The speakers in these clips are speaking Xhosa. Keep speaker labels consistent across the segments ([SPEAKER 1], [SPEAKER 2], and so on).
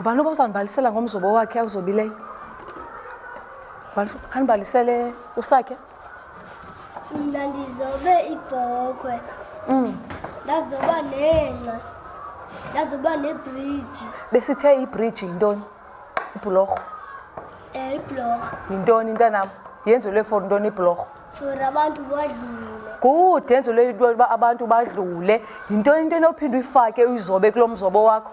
[SPEAKER 1] ngubani loba uzandibalisela ngomzobo wakhe awuzobileyo ngubani andibalisele usakhe
[SPEAKER 2] mna ndizobe ibhokhwe
[SPEAKER 1] mm.
[SPEAKER 2] ndazoba nengca ndazoba nebriji
[SPEAKER 1] besithe ibriji yintoni ibhulorho
[SPEAKER 2] um eh, ibhulorho
[SPEAKER 1] yintoni intanam yenzelwe for ntoni ibhulorho
[SPEAKER 2] for abantu badlule
[SPEAKER 1] good yenzelwe into yoba abantu badlule yintoni into enophinde uyifake uyizobe kulo mzobo wakho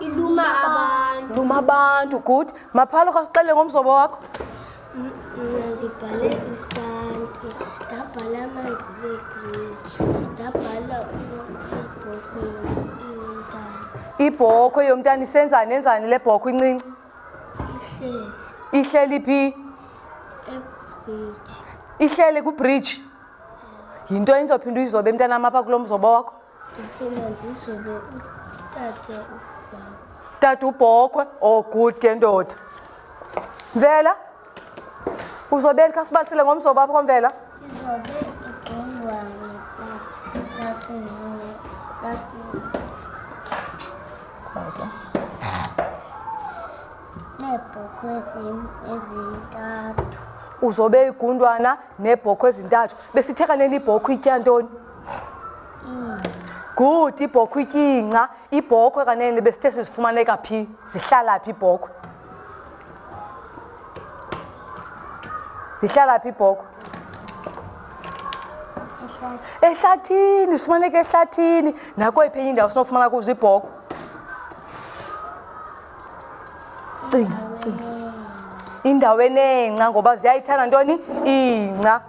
[SPEAKER 2] iluma abantu
[SPEAKER 1] luma abantu good maphalo khasixele ngomzobo wakho
[SPEAKER 2] ndibhale isanti ndabhala amanzi beebridge ndabhala ibhokhwe yomntana
[SPEAKER 1] ibhokhwe yomntana isenzani enzani le bhokhwe incinci
[SPEAKER 2] ihleli
[SPEAKER 1] ihleli phi
[SPEAKER 2] ebridge
[SPEAKER 1] ihlele kwibridge yinto enizophinda uyizobe mntanam apha kulo mzobo wakho tata ubhokhwe oh good ke ndoda mvela uzobeni kha sibalisele ngomzobo apho komvela
[SPEAKER 2] neebhokhwe ezintathu
[SPEAKER 1] uzobe igundwana neebhokhwe ezintathu besitheka neli ibhokhwe itya ntoni good ibhokhwe ityingca ibhokhwe kanene besithe sizifumaneka phi zihlala phi ibhokhwe zihlala phi ibhokhwe ehlathini sifumaneka ehlathini nakweyiphi enye indawo sinofumana kuzo ibhokhwe cinga cinga indawo enengca ngoba ziyayithanda ntoni ingca